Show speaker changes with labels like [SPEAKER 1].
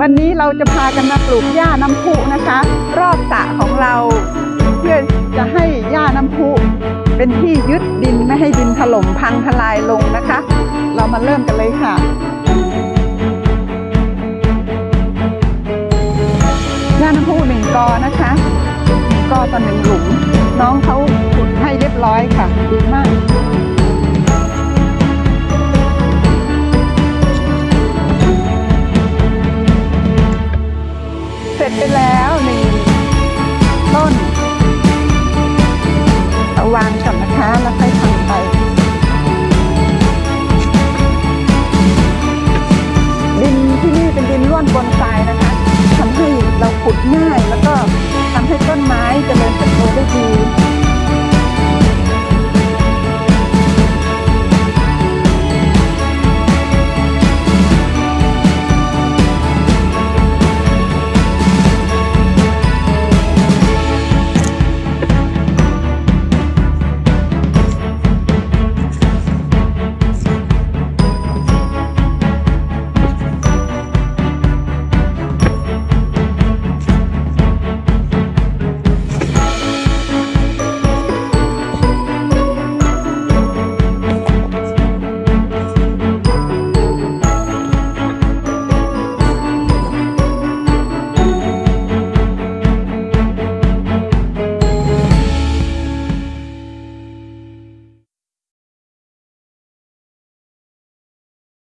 [SPEAKER 1] วันนี้เราจะพากันมาปลูกหญ้าน้ำพุนะคะ รอบสระของเรา เพื่อจะให้หญ้าน้ำพุเป็นที่ยึดดินไม่ให้ดินถล่มพังทลายลงนะคะ เรามาเริ่มกันเลยค่ะหญ้าน้ำพุหนึ่งกอนะคะหนึ่งกอต่อหนึ่งหลุมน้องเขาขุดให้เรียบร้อยค่ะดีมาก สร็จไปแล้วหนึ่งต้นเอาวางก่อนนะคะแล้วค่อยทำไปดินที่นี่เป็นดินร่วนบนทรายนะคะทำให้เราขุดง่ายแล้วก็ทำให้ต้นไม้เจริญเติบ